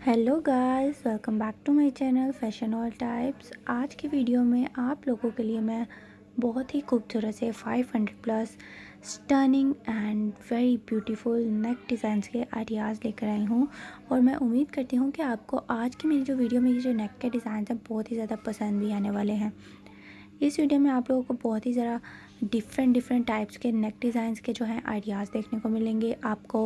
Hello guys welcome back to my channel fashion all types आज की video में आप लोगों के लिए मैं बहुत ही खूबसूरत से 500 plus stunning and very beautiful neck designs के आइडियाज़ लेकर आई हूँ। और मैं उम्मीद करती हूँ कि आपको आज की मेरी जो वीडियो में ये जो नेक के डिज़ाइन हैं, बहुत ही ज़्यादा पसंद भी आने वाले हैं। इस वीडियो में आप लोगों को बहुत ही ज़रा डिफरेंट डिफरेंट टाइप्स के नेक डिज़ाइंस के जो हैं आइडियाज़ देखने को मिलेंगे। आपको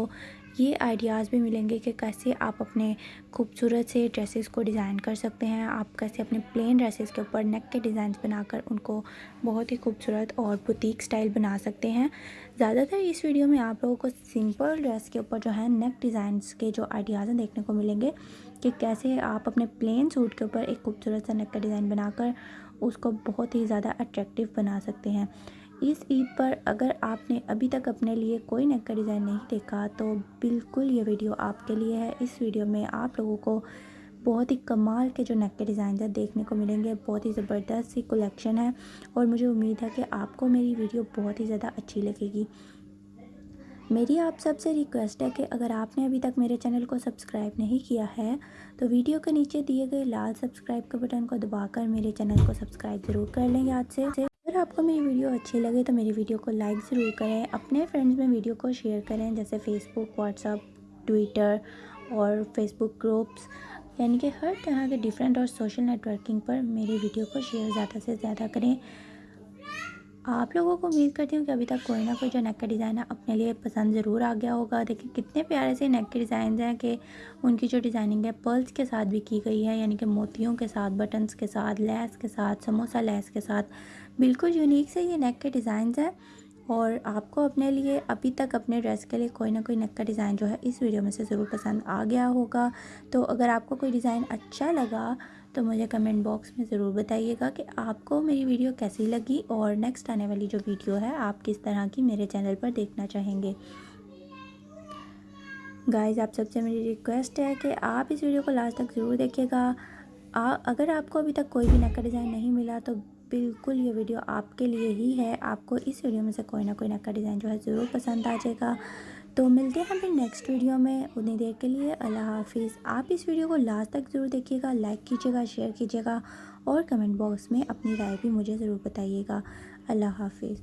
ये आइडियाज़ भी मिलेंगे कि कैसे आप अपने खूबसूरत से ड्रेसेस को डिज़ाइन कर सकते हैं। आप कैसे अपने प्लेन ड्रेसेस के ऊपर नेक के डिज़ाइन बनाकर उनको बहुत ही खूबसूरत और बुटीक स्टाइल बना सकते हैं। ज़्यादातर इस वीडियो में आप लोगों को सिंपल ड्रेस के ऊपर जो है नेक डिज़ाइंस के जो आइडियाज़ हैं देखने को मिलेंगे कि कैसे आप अपने प्लेन सूट के ऊपर एक खूबसूरत सा नेक का डिज़ाइन बनाकर उसको बहुत ही ज़्यादा अट्रैक्टिव बना सकते हैं। इस ईद पर अगर आपने अभी तक अपने लिए कोई नेक का डिज़ाइन नहीं देखा तो बिल्कुल ये वीडियो आपके लिए है। इस वीडियो में आप लोगों को बहुत ही कमाल के जो नेक के डिज़ाइन है देखने को मिलेंगे। बहुत ही ज़बरदस्त सी कलेक्शन है और मुझे उम्मीद है कि आपको मेरी वीडियो बहुत ही ज़्यादा अच्छी लगेगी। मेरी आप सबसे रिक्वेस्ट है कि अगर आपने अभी तक मेरे चैनल को सब्सक्राइब नहीं किया है तो वीडियो के नीचे दिए गए लाल सब्सक्राइब के बटन को दबाकर मेरे चैनल को सब्सक्राइब ज़रूर कर लेंगे आज से। अगर आपको मेरी वीडियो अच्छी लगे तो मेरी वीडियो को लाइक ज़रूर करें, अपने फ्रेंड्स में वीडियो को शेयर करें, जैसे फेसबुक व्हाट्सअप ट्विटर और फेसबुक ग्रुप्स यानी कि हर तरह के डिफरेंट और सोशल नेटवर्किंग पर मेरी वीडियो को शेयर ज़्यादा से ज़्यादा करें। आप लोगों को उम्मीद करती हूँ कि अभी तक कोई ना कोई जो नेक का डिज़ाइन है अपने लिए पसंद ज़रूर आ गया होगा। देखिए, कितने प्यारे से नेक के डिज़ाइन हैं कि उनकी जो डिज़ाइनिंग है, पर्ल्स के साथ भी की गई है, यानी कि मोतियों के साथ, बटन्स के साथ, लेस के साथ, समोसा लेस के साथ। बिल्कुल यूनिक से ये नेक के डिज़ाइन हैं और आपको अपने लिए, अभी तक अपने ड्रेस के लिए कोई ना कोई नेक का डिज़ाइन जो है इस वीडियो में से ज़रूर पसंद आ गया होगा। तो अगर आपको कोई डिज़ाइन अच्छा लगा तो मुझे कमेंट बॉक्स में ज़रूर बताइएगा कि आपको मेरी वीडियो कैसी लगी और नेक्स्ट आने वाली जो वीडियो है, आप किस तरह की मेरे चैनल पर देखना चाहेंगे। गाइस आप सबसे मेरी रिक्वेस्ट है कि आप इस वीडियो को लास्ट तक ज़रूर देखिएगा। अगर आपको अभी तक कोई भी नेक का डिज़ाइन नहीं मिला तो बिल्कुल ये वीडियो आपके लिए ही है। आपको इस वीडियो में से कोई ना कोई नक्का डिज़ाइन जो है ज़रूर पसंद आ जाएगा। तो मिलते हैं फिर नेक्स्ट वीडियो में। उतनी देर के लिए अल्लाह हाफिज़। आप इस वीडियो को लास्ट तक ज़रूर देखिएगा लाइक कीजिएगा शेयर कीजिएगा और कमेंट बॉक्स में अपनी राय भी मुझे ज़रूर बताइएगा। अल्लाह हाफिज़।